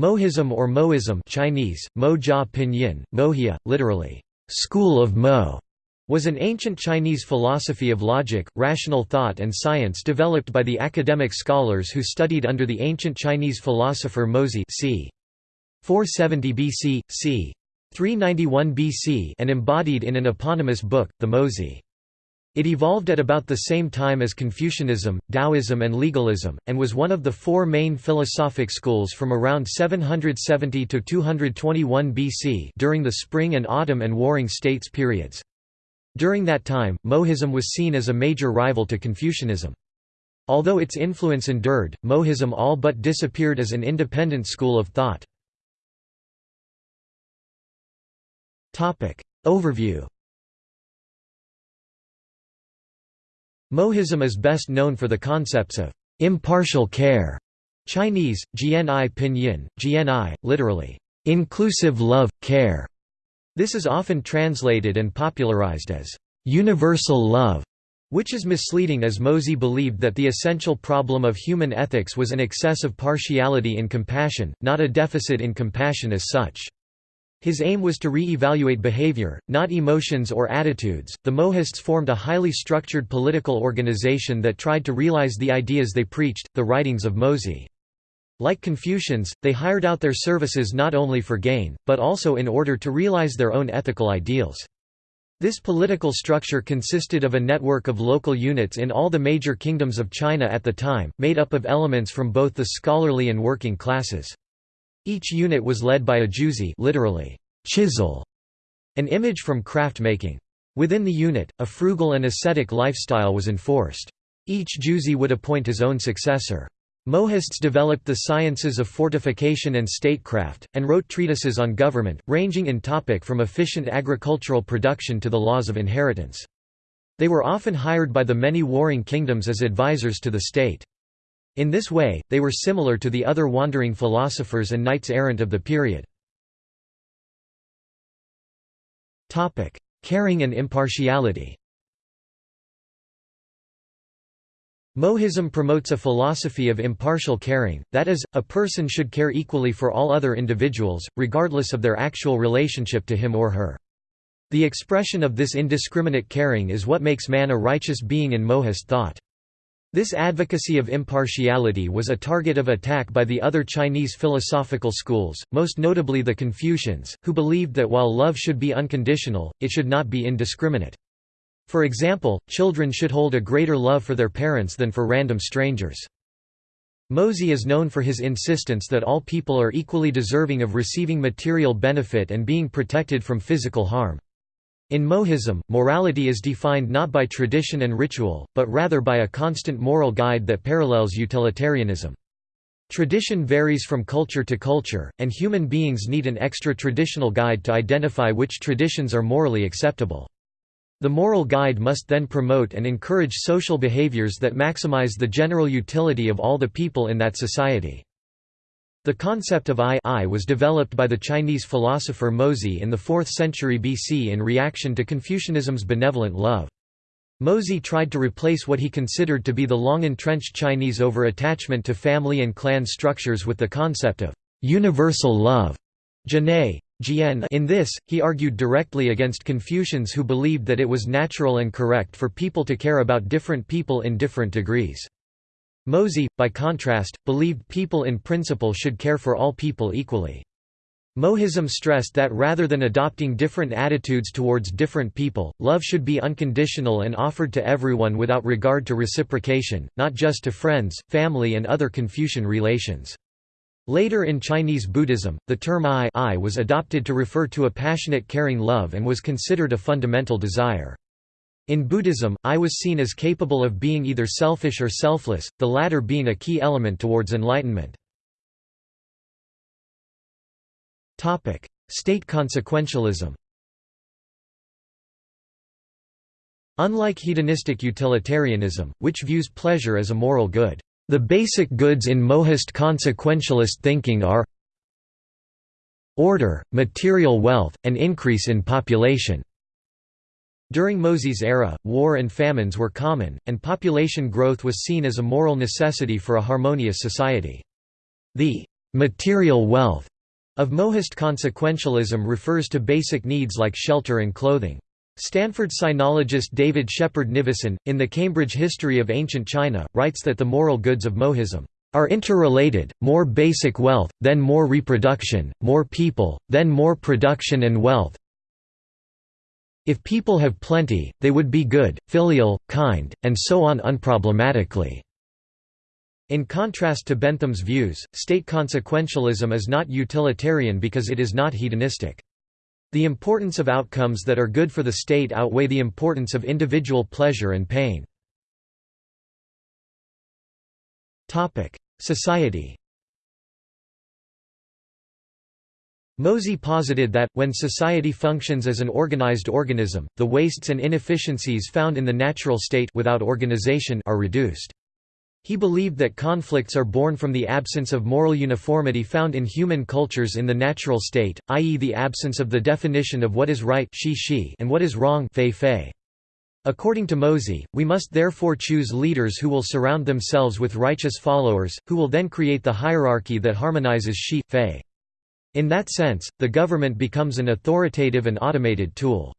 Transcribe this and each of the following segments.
Mohism or Moism Chinese, Mo Pinyin, Mohia, literally, school of Mo, was an ancient Chinese philosophy of logic, rational thought and science developed by the academic scholars who studied under the ancient Chinese philosopher Mozi c. 470 BC, c. 391 BC and embodied in an eponymous book, the Mozi. It evolved at about the same time as Confucianism, Taoism and legalism, and was one of the four main philosophic schools from around 770 to 221 BC during the Spring and Autumn and Warring States periods. During that time, Mohism was seen as a major rival to Confucianism. Although its influence endured, Mohism all but disappeared as an independent school of thought. Overview Mohism is best known for the concepts of impartial care Chinese, Jian'ai Pinyin, Jian'ai, literally, inclusive love, care. This is often translated and popularized as universal love, which is misleading as Mozi believed that the essential problem of human ethics was an excess of partiality in compassion, not a deficit in compassion as such. His aim was to re-evaluate behavior, not emotions or attitudes. The Mohists formed a highly structured political organization that tried to realize the ideas they preached, the writings of Mozi. Like Confucians, they hired out their services not only for gain, but also in order to realize their own ethical ideals. This political structure consisted of a network of local units in all the major kingdoms of China at the time, made up of elements from both the scholarly and working classes. Each unit was led by a juzi literally, chisel, an image from craft making. Within the unit, a frugal and ascetic lifestyle was enforced. Each juzi would appoint his own successor. Mohists developed the sciences of fortification and statecraft, and wrote treatises on government, ranging in topic from efficient agricultural production to the laws of inheritance. They were often hired by the many warring kingdoms as advisors to the state. In this way, they were similar to the other wandering philosophers and knights errant of the period. Caring and impartiality Mohism promotes a philosophy of impartial caring, that is, a person should care equally for all other individuals, regardless of their actual relationship to him or her. The expression of this indiscriminate caring is what makes man a righteous being in Mohist thought. This advocacy of impartiality was a target of attack by the other Chinese philosophical schools, most notably the Confucians, who believed that while love should be unconditional, it should not be indiscriminate. For example, children should hold a greater love for their parents than for random strangers. Mozi is known for his insistence that all people are equally deserving of receiving material benefit and being protected from physical harm. In Mohism, morality is defined not by tradition and ritual, but rather by a constant moral guide that parallels utilitarianism. Tradition varies from culture to culture, and human beings need an extra-traditional guide to identify which traditions are morally acceptable. The moral guide must then promote and encourage social behaviors that maximize the general utility of all the people in that society. The concept of Ai, Ai was developed by the Chinese philosopher Mozi in the 4th century BC in reaction to Confucianism's benevolent love. Mozi tried to replace what he considered to be the long-entrenched Chinese over-attachment to family and clan structures with the concept of universal love. In this, he argued directly against Confucians who believed that it was natural and correct for people to care about different people in different degrees. Mozi, by contrast, believed people in principle should care for all people equally. Mohism stressed that rather than adopting different attitudes towards different people, love should be unconditional and offered to everyone without regard to reciprocation, not just to friends, family and other Confucian relations. Later in Chinese Buddhism, the term Ai, Ai was adopted to refer to a passionate caring love and was considered a fundamental desire. In Buddhism, Ai was seen as capable of being either selfish or selfless, the latter being a key element towards enlightenment. State consequentialism Unlike hedonistic utilitarianism, which views pleasure as a moral good, the basic goods in Mohist consequentialist thinking are order, material wealth, and increase in population. During Mozi's era, war and famines were common, and population growth was seen as a moral necessity for a harmonious society. The material wealth of Mohist consequentialism refers to basic needs like shelter and clothing. Stanford sinologist David Shepherd Nivison, in the Cambridge History of Ancient China, writes that the moral goods of Mohism are interrelated, more basic wealth, then more reproduction, more people, then more production and wealth. If people have plenty, they would be good, filial, kind, and so on unproblematically. In contrast to Bentham's views, state consequentialism is not utilitarian because it is not hedonistic. The importance of outcomes that are good for the state outweigh the importance of individual pleasure and pain. Society Mozi posited that, when society functions as an organized organism, the wastes and inefficiencies found in the natural state without organization are reduced. He believed that conflicts are born from the absence of moral uniformity found in human cultures in the natural state, i.e. the absence of the definition of what is right and what is wrong According to Mozi, we must therefore choose leaders who will surround themselves with righteous followers, who will then create the hierarchy that harmonizes shi, fei. In that sense, the government becomes an authoritative and automated tool.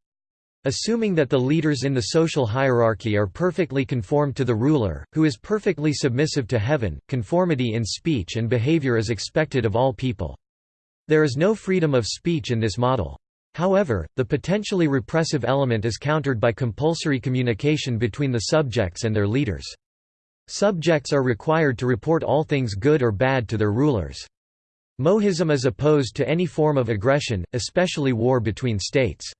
Assuming that the leaders in the social hierarchy are perfectly conformed to the ruler, who is perfectly submissive to heaven, conformity in speech and behavior is expected of all people. There is no freedom of speech in this model. However, the potentially repressive element is countered by compulsory communication between the subjects and their leaders. Subjects are required to report all things good or bad to their rulers. Mohism is opposed to any form of aggression, especially war between states.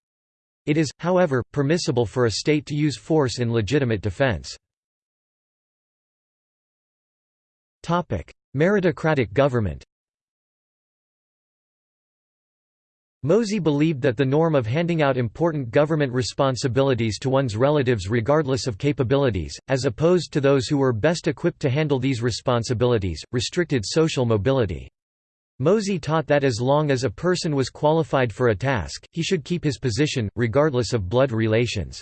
It is, however, permissible for a state to use force in legitimate defense. Meritocratic government Mozi believed that the norm of handing out important government responsibilities to one's relatives regardless of capabilities, as opposed to those who were best equipped to handle these responsibilities, restricted social mobility. Mozi taught that as long as a person was qualified for a task, he should keep his position, regardless of blood relations.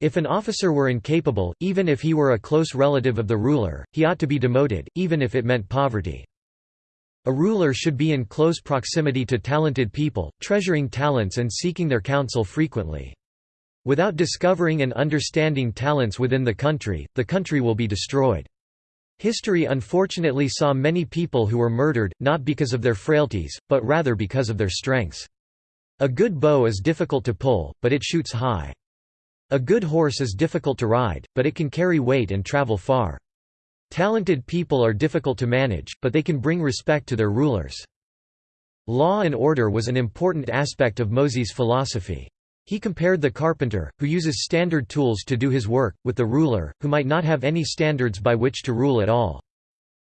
If an officer were incapable, even if he were a close relative of the ruler, he ought to be demoted, even if it meant poverty. A ruler should be in close proximity to talented people, treasuring talents and seeking their counsel frequently. Without discovering and understanding talents within the country, the country will be destroyed. History unfortunately saw many people who were murdered, not because of their frailties, but rather because of their strengths. A good bow is difficult to pull, but it shoots high. A good horse is difficult to ride, but it can carry weight and travel far. Talented people are difficult to manage, but they can bring respect to their rulers. Law and order was an important aspect of Mozi's philosophy. He compared the carpenter, who uses standard tools to do his work, with the ruler, who might not have any standards by which to rule at all.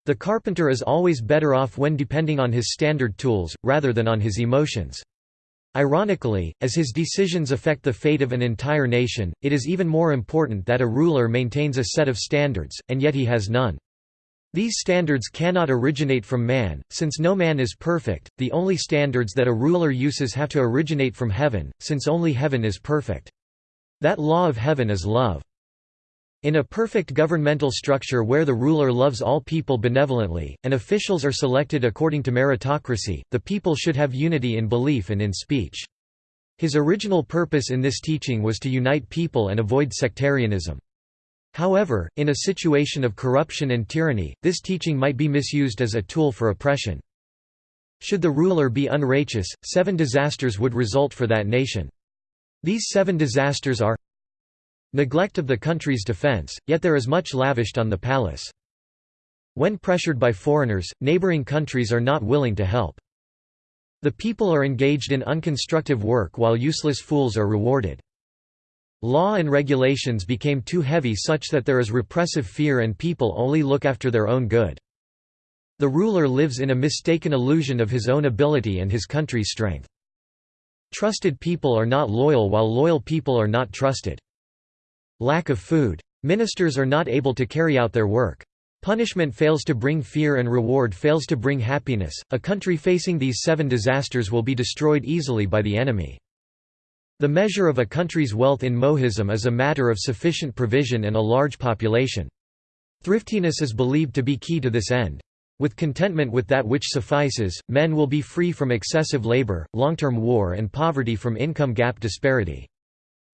The carpenter is always better off when depending on his standard tools, rather than on his emotions. Ironically, as his decisions affect the fate of an entire nation, it is even more important that a ruler maintains a set of standards, and yet he has none. These standards cannot originate from man, since no man is perfect, the only standards that a ruler uses have to originate from heaven, since only heaven is perfect. That law of heaven is love. In a perfect governmental structure where the ruler loves all people benevolently, and officials are selected according to meritocracy, the people should have unity in belief and in speech. His original purpose in this teaching was to unite people and avoid sectarianism. However, in a situation of corruption and tyranny, this teaching might be misused as a tool for oppression. Should the ruler be unrighteous, seven disasters would result for that nation. These seven disasters are Neglect of the country's defense, yet there is much lavished on the palace. When pressured by foreigners, neighboring countries are not willing to help. The people are engaged in unconstructive work while useless fools are rewarded. Law and regulations became too heavy such that there is repressive fear and people only look after their own good. The ruler lives in a mistaken illusion of his own ability and his country's strength. Trusted people are not loyal while loyal people are not trusted. Lack of food. Ministers are not able to carry out their work. Punishment fails to bring fear and reward fails to bring happiness. A country facing these seven disasters will be destroyed easily by the enemy. The measure of a country's wealth in Mohism is a matter of sufficient provision and a large population. Thriftiness is believed to be key to this end. With contentment with that which suffices, men will be free from excessive labor, long-term war and poverty from income gap disparity.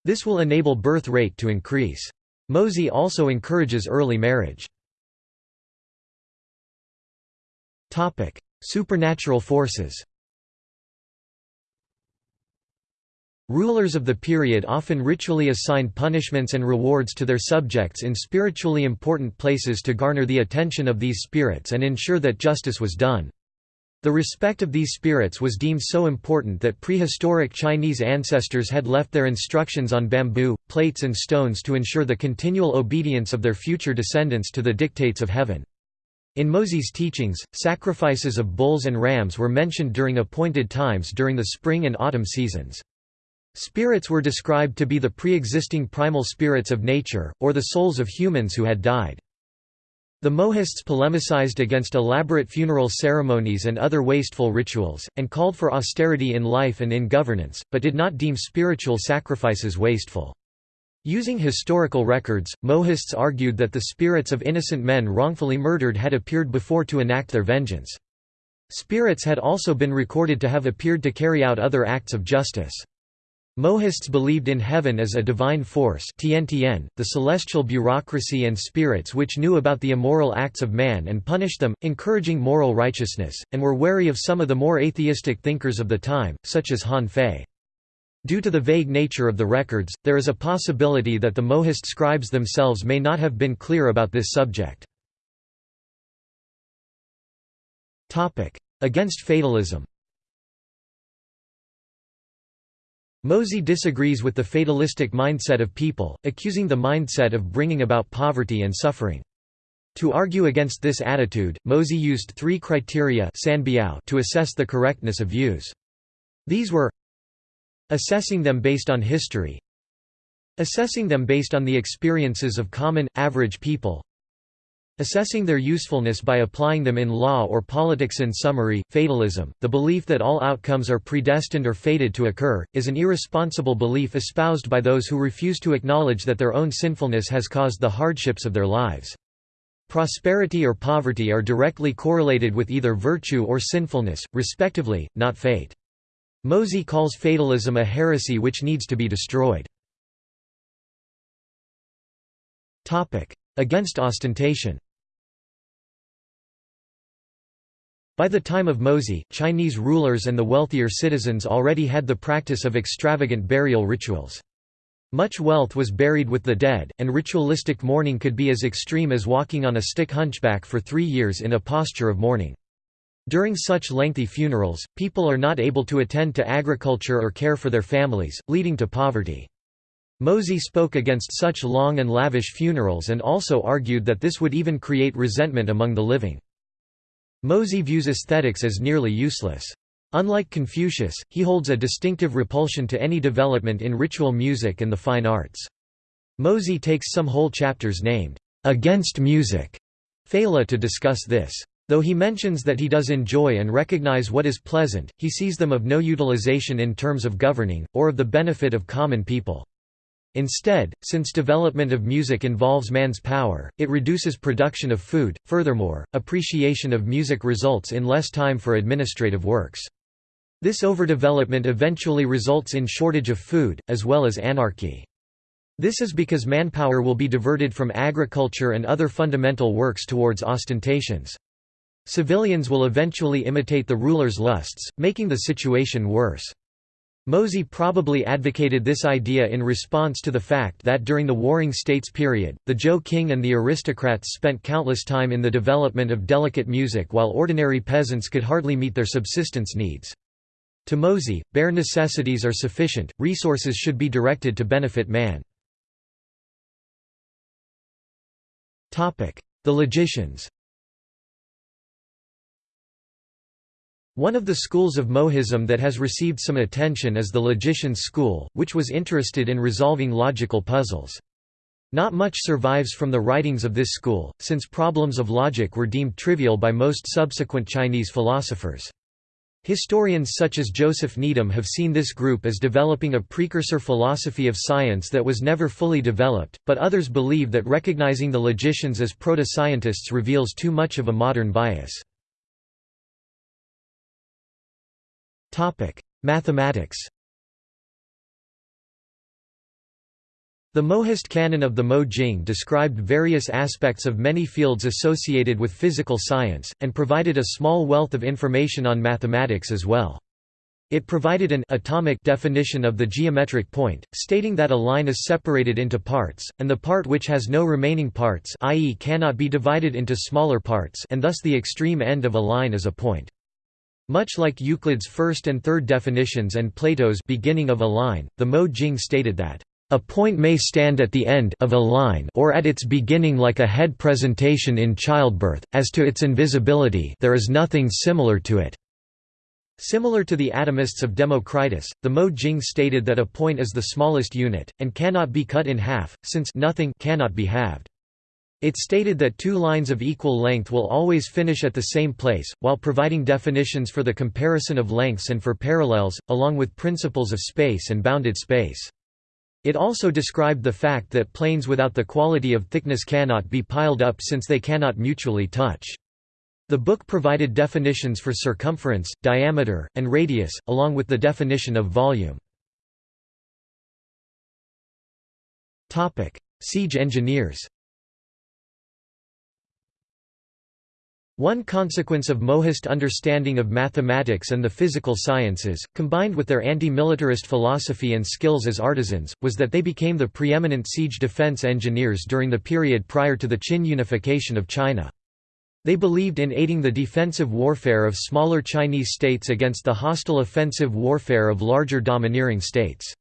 This will enable birth rate to increase. Mozi also encourages early marriage. Supernatural forces Rulers of the period often ritually assigned punishments and rewards to their subjects in spiritually important places to garner the attention of these spirits and ensure that justice was done. The respect of these spirits was deemed so important that prehistoric Chinese ancestors had left their instructions on bamboo, plates and stones to ensure the continual obedience of their future descendants to the dictates of heaven. In Mozi's teachings, sacrifices of bulls and rams were mentioned during appointed times during the spring and autumn seasons. Spirits were described to be the pre-existing primal spirits of nature, or the souls of humans who had died. The Mohists polemicized against elaborate funeral ceremonies and other wasteful rituals, and called for austerity in life and in governance, but did not deem spiritual sacrifices wasteful. Using historical records, Mohists argued that the spirits of innocent men wrongfully murdered had appeared before to enact their vengeance. Spirits had also been recorded to have appeared to carry out other acts of justice. Mohists believed in heaven as a divine force the celestial bureaucracy and spirits which knew about the immoral acts of man and punished them, encouraging moral righteousness, and were wary of some of the more atheistic thinkers of the time, such as Han Fei. Due to the vague nature of the records, there is a possibility that the Mohist scribes themselves may not have been clear about this subject. Against fatalism Mozi disagrees with the fatalistic mindset of people, accusing the mindset of bringing about poverty and suffering. To argue against this attitude, Mozi used three criteria to assess the correctness of views. These were assessing them based on history assessing them based on the experiences of common, average people Assessing their usefulness by applying them in law or politics in summary, fatalism, the belief that all outcomes are predestined or fated to occur, is an irresponsible belief espoused by those who refuse to acknowledge that their own sinfulness has caused the hardships of their lives. Prosperity or poverty are directly correlated with either virtue or sinfulness, respectively, not fate. Mozi calls fatalism a heresy which needs to be destroyed. Against ostentation By the time of Mozi, Chinese rulers and the wealthier citizens already had the practice of extravagant burial rituals. Much wealth was buried with the dead, and ritualistic mourning could be as extreme as walking on a stick hunchback for three years in a posture of mourning. During such lengthy funerals, people are not able to attend to agriculture or care for their families, leading to poverty. Mozi spoke against such long and lavish funerals and also argued that this would even create resentment among the living. Mozi views aesthetics as nearly useless. Unlike Confucius, he holds a distinctive repulsion to any development in ritual music and the fine arts. Mozi takes some whole chapters named, "'Against Music' Phala to discuss this. Though he mentions that he does enjoy and recognize what is pleasant, he sees them of no utilization in terms of governing, or of the benefit of common people. Instead, since development of music involves man's power, it reduces production of food. Furthermore, appreciation of music results in less time for administrative works. This overdevelopment eventually results in shortage of food, as well as anarchy. This is because manpower will be diverted from agriculture and other fundamental works towards ostentations. Civilians will eventually imitate the ruler's lusts, making the situation worse. Mozi probably advocated this idea in response to the fact that during the Warring States period, the Zhou king and the aristocrats spent countless time in the development of delicate music while ordinary peasants could hardly meet their subsistence needs. To Mozi, bare necessities are sufficient, resources should be directed to benefit man. The logicians One of the schools of Mohism that has received some attention is the logician's school, which was interested in resolving logical puzzles. Not much survives from the writings of this school, since problems of logic were deemed trivial by most subsequent Chinese philosophers. Historians such as Joseph Needham have seen this group as developing a precursor philosophy of science that was never fully developed, but others believe that recognizing the logicians as proto-scientists reveals too much of a modern bias. Mathematics The Mohist canon of the Mo Jing described various aspects of many fields associated with physical science, and provided a small wealth of information on mathematics as well. It provided an atomic definition of the geometric point, stating that a line is separated into parts, and the part which has no remaining parts i.e. cannot be divided into smaller parts and thus the extreme end of a line is a point. Much like Euclid's first and third definitions and Plato's beginning of a line, the Mo Jing stated that a point may stand at the end of a line or at its beginning like a head presentation in childbirth, as to its invisibility there is nothing similar to it. Similar to the atomists of Democritus, the Mo Jing stated that a point is the smallest unit, and cannot be cut in half, since nothing cannot be halved. It stated that two lines of equal length will always finish at the same place, while providing definitions for the comparison of lengths and for parallels, along with principles of space and bounded space. It also described the fact that planes without the quality of thickness cannot be piled up since they cannot mutually touch. The book provided definitions for circumference, diameter, and radius, along with the definition of volume. Siege engineers One consequence of Mohist understanding of mathematics and the physical sciences, combined with their anti-militarist philosophy and skills as artisans, was that they became the preeminent siege defense engineers during the period prior to the Qin unification of China. They believed in aiding the defensive warfare of smaller Chinese states against the hostile offensive warfare of larger domineering states.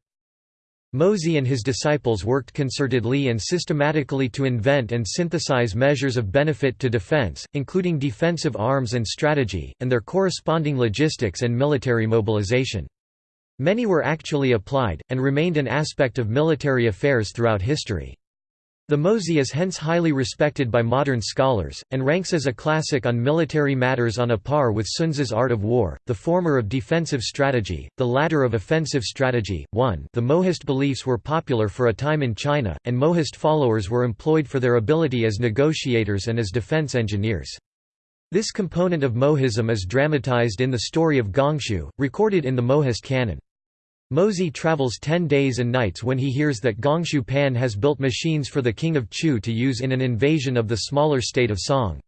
Mozi and his disciples worked concertedly and systematically to invent and synthesize measures of benefit to defense, including defensive arms and strategy, and their corresponding logistics and military mobilization. Many were actually applied, and remained an aspect of military affairs throughout history. The Mozi is hence highly respected by modern scholars, and ranks as a classic on military matters on a par with Sun Tzu's Art of War, the former of defensive strategy, the latter of offensive strategy. 1 The Mohist beliefs were popular for a time in China, and Mohist followers were employed for their ability as negotiators and as defense engineers. This component of Mohism is dramatized in the story of Gongshu, recorded in the Mohist canon. Mozi travels ten days and nights when he hears that Gongshu Pan has built machines for the king of Chu to use in an invasion of the smaller state of Song.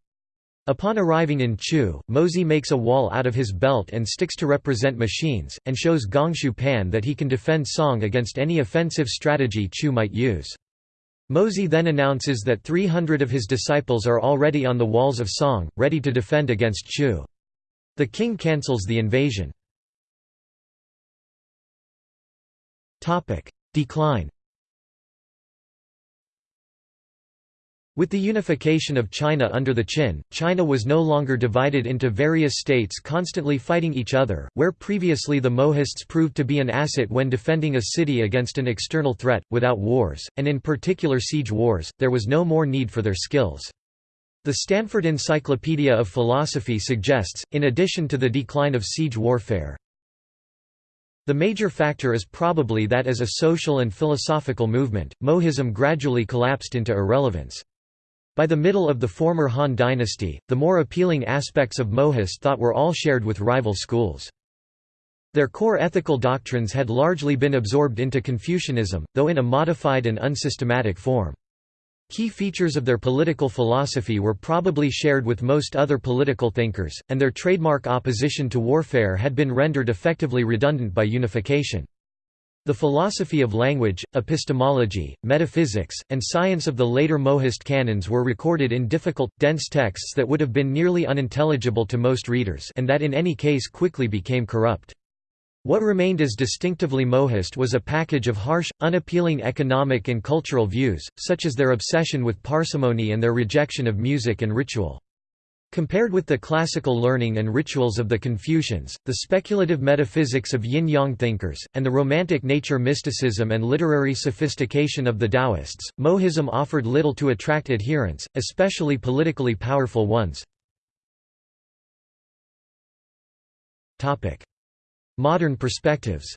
Upon arriving in Chu, Mozi makes a wall out of his belt and sticks to represent machines, and shows Gongshu Pan that he can defend Song against any offensive strategy Chu might use. Mozi then announces that 300 of his disciples are already on the walls of Song, ready to defend against Chu. The king cancels the invasion. Decline With the unification of China under the Qin, China was no longer divided into various states constantly fighting each other, where previously the Mohists proved to be an asset when defending a city against an external threat, without wars, and in particular siege wars, there was no more need for their skills. The Stanford Encyclopedia of Philosophy suggests, in addition to the decline of siege warfare, the major factor is probably that as a social and philosophical movement, Mohism gradually collapsed into irrelevance. By the middle of the former Han dynasty, the more appealing aspects of Mohist thought were all shared with rival schools. Their core ethical doctrines had largely been absorbed into Confucianism, though in a modified and unsystematic form. Key features of their political philosophy were probably shared with most other political thinkers, and their trademark opposition to warfare had been rendered effectively redundant by unification. The philosophy of language, epistemology, metaphysics, and science of the later Mohist canons were recorded in difficult, dense texts that would have been nearly unintelligible to most readers and that in any case quickly became corrupt. What remained as distinctively Mohist was a package of harsh, unappealing economic and cultural views, such as their obsession with parsimony and their rejection of music and ritual. Compared with the classical learning and rituals of the Confucians, the speculative metaphysics of yin-yang thinkers, and the romantic nature mysticism and literary sophistication of the Taoists, Mohism offered little to attract adherents, especially politically powerful ones. Modern perspectives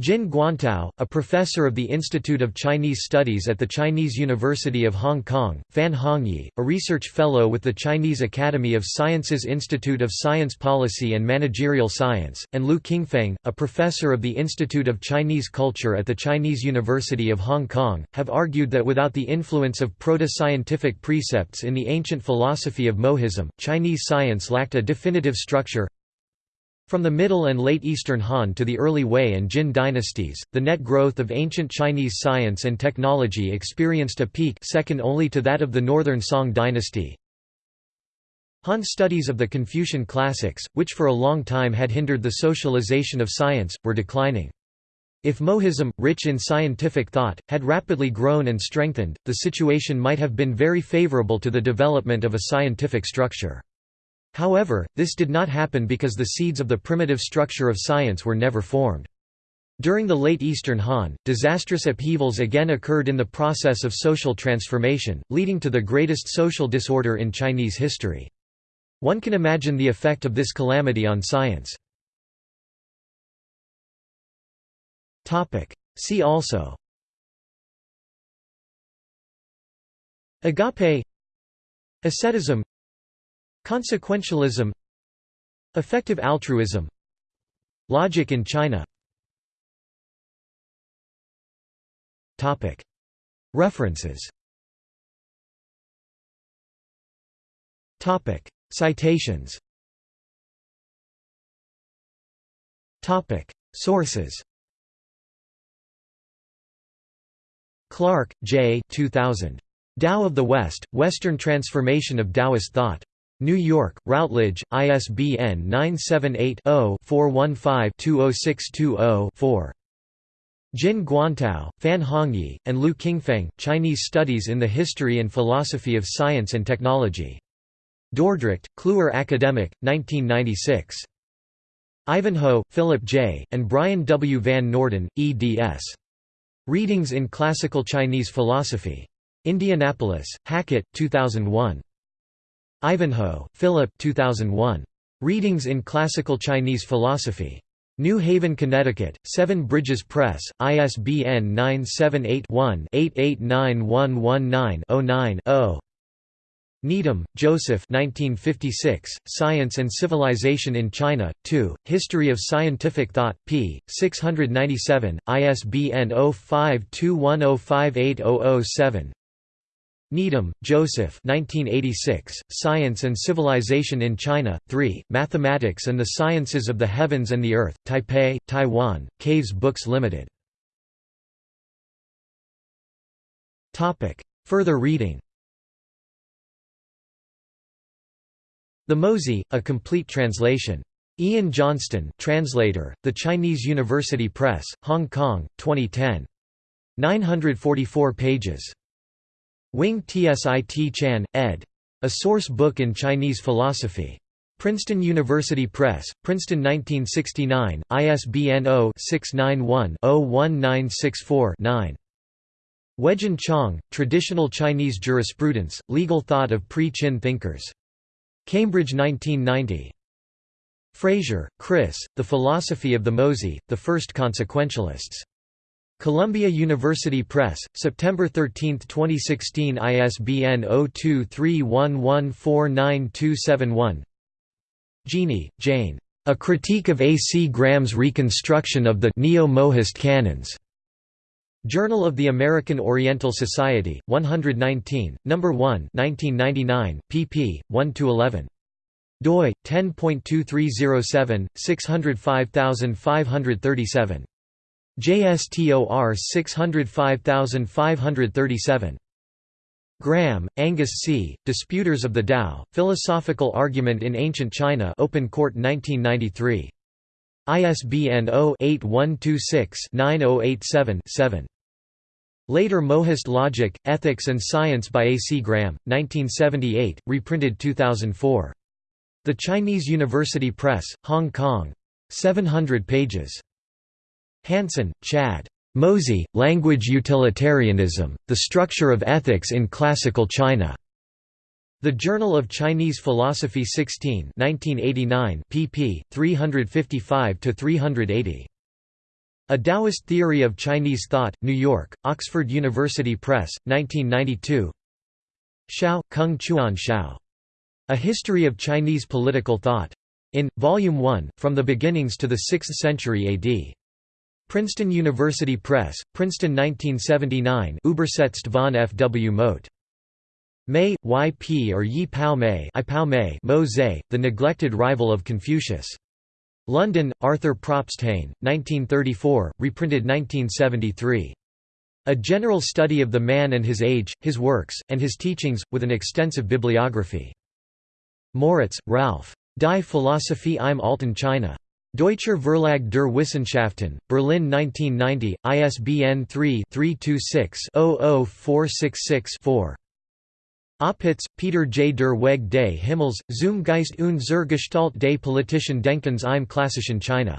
Jin Guantao, a professor of the Institute of Chinese Studies at the Chinese University of Hong Kong, Fan Hongyi, a research fellow with the Chinese Academy of Sciences Institute of Science Policy and Managerial Science, and Lu Qingfeng, a professor of the Institute of Chinese Culture at the Chinese University of Hong Kong, have argued that without the influence of proto-scientific precepts in the ancient philosophy of Mohism, Chinese science lacked a definitive structure, from the Middle and Late Eastern Han to the early Wei and Jin dynasties, the net growth of ancient Chinese science and technology experienced a peak second only to that of the Northern Song dynasty. Han studies of the Confucian classics, which for a long time had hindered the socialization of science, were declining. If Mohism, rich in scientific thought, had rapidly grown and strengthened, the situation might have been very favorable to the development of a scientific structure. However, this did not happen because the seeds of the primitive structure of science were never formed. During the late Eastern Han, disastrous upheavals again occurred in the process of social transformation, leading to the greatest social disorder in Chinese history. One can imagine the effect of this calamity on science. See also Agape Asceticism Consequentialism. Effective altruism. Logic in China. References. Citations. Sources. Clark, J. 2000. Tao of the West, Western Transformation of Taoist Thought. New York, Routledge, ISBN 978-0-415-20620-4. Jin Guantao, Fan Hongyi, and Lu Qingfeng, Chinese Studies in the History and Philosophy of Science and Technology. Dordrecht, Kluwer Academic, 1996. Ivanhoe, Philip J., and Brian W. Van Norden, eds. Readings in Classical Chinese Philosophy. Indianapolis, Hackett, 2001. Ivanhoe, Philip 2001. Readings in Classical Chinese Philosophy. New Haven, Connecticut, Seven Bridges Press, ISBN 978-1-889119-09-0. Needham, Joseph 1956, Science and Civilization in China, 2, History of Scientific Thought, p. 697, ISBN 0521058007 Needham, Joseph 1986, Science and Civilization in China, 3, Mathematics and the Sciences of the Heavens and the Earth, Taipei, Taiwan, Caves Books Limited. Further reading The Mozi, A Complete Translation. Ian Johnston translator, The Chinese University Press, Hong Kong, 2010. 944 pages. Wing Tsit Chan, ed. A Source Book in Chinese Philosophy. Princeton University Press, Princeton 1969, ISBN 0-691-01964-9. Weijun Chang, Traditional Chinese Jurisprudence, Legal Thought of Pre-Chin Thinkers. Cambridge 1990. Fraser, Chris, The Philosophy of the Mozi, The First Consequentialists. Columbia University Press, September 13, 2016 ISBN 0231149271 Geaney, Jane. A Critique of A. C. Graham's Reconstruction of the Neo-Mohist Canons. Journal of the American Oriental Society, 119, No. 1 1999, pp. 1–11. doi, 10.2307, 605537. JSTOR 605537. Graham, Angus C., Disputers of the Tao, Philosophical Argument in Ancient China Open Court 1993. ISBN 0-8126-9087-7. Later Mohist Logic, Ethics and Science by A. C. Graham, 1978, reprinted 2004. The Chinese University Press, Hong Kong. 700 pages. Hansen, Chad. Mozi, Language Utilitarianism, The Structure of Ethics in Classical China. The Journal of Chinese Philosophy 16 1989 pp. 355–380. A Taoist Theory of Chinese Thought, New York, Oxford University Press, 1992 Shao, Kung Chuan Shao. A History of Chinese Political Thought. In, Volume 1, From the Beginnings to the Sixth Century AD. Princeton University Press, Princeton 1979 Übersetzt von F. W. Mote. Mei, Y. P. or Yi Pao Mei, Mo Zhe, The Neglected Rival of Confucius. London, Arthur Probsthain, 1934, reprinted 1973. A general study of the man and his age, his works, and his teachings, with an extensive bibliography. Moritz, Ralph. Die Philosophie im Alten China. Deutscher Verlag der Wissenschaften, Berlin 1990, ISBN 3-326-00466-4. Opitz, Peter J. Der Weg des Himmels, zum Geist und zur Gestalt des politischen Denkens im klassischen China.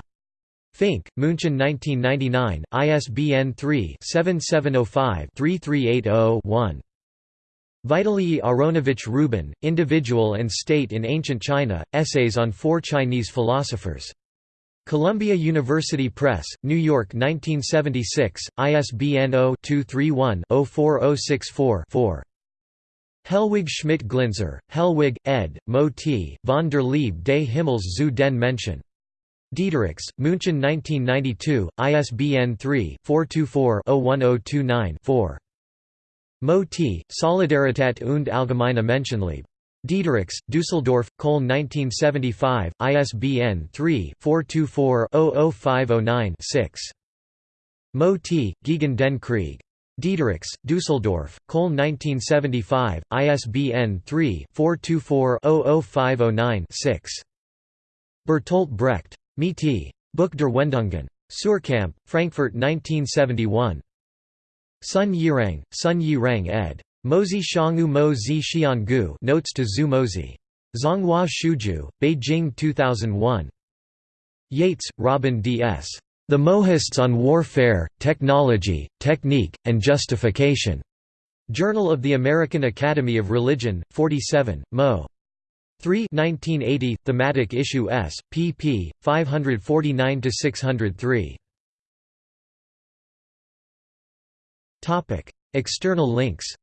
Fink, München 1999, ISBN 3-7705-3380-1. Vitalii Aronovich Rubin, Individual and State in Ancient China, Essays on Four Chinese Philosophers. Columbia University Press, New York 1976, ISBN 0-231-04064-4. Helwig Schmidt Glintzer, Helwig, ed., Moti, von der Liebe des Himmels zu den Menschen. Diederichs, München 1992, ISBN 3-424-01029-4. Moti, Solidarität und allgemeine Menschenliebe. Diederichs, Düsseldorf, Köln 1975, ISBN 3-424-00509-6. Moti, gegen den Krieg. Diederichs, Düsseldorf, Köln 1975, ISBN 3-424-00509-6. Bertolt Brecht. Me-ti. Buch der Wendungen. Suhrkamp, Frankfurt 1971. Sun Yirang, Sun Yirang ed. Mozi Shanghu Mo Zi Xiangu Notes to Zhu Mozi. Zhonghua Shuju, Beijing 2001. Yates, Robin D. S. The Mohists on Warfare, Technology, Technique, and Justification. Journal of the American Academy of Religion, 47, Mo. 3 1980, Thematic Issue S, pp. 549–603. External links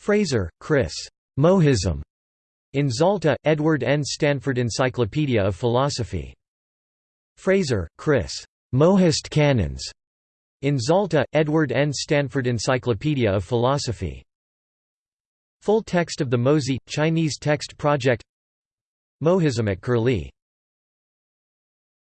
Fraser, Chris. Mohism. In Zalta, Edward N. Stanford Encyclopedia of Philosophy. Fraser, Chris. Mohist Canons. In Zalta, Edward N. Stanford Encyclopedia of Philosophy. Full text of the Mozi, Chinese Text Project Mohism at Curlie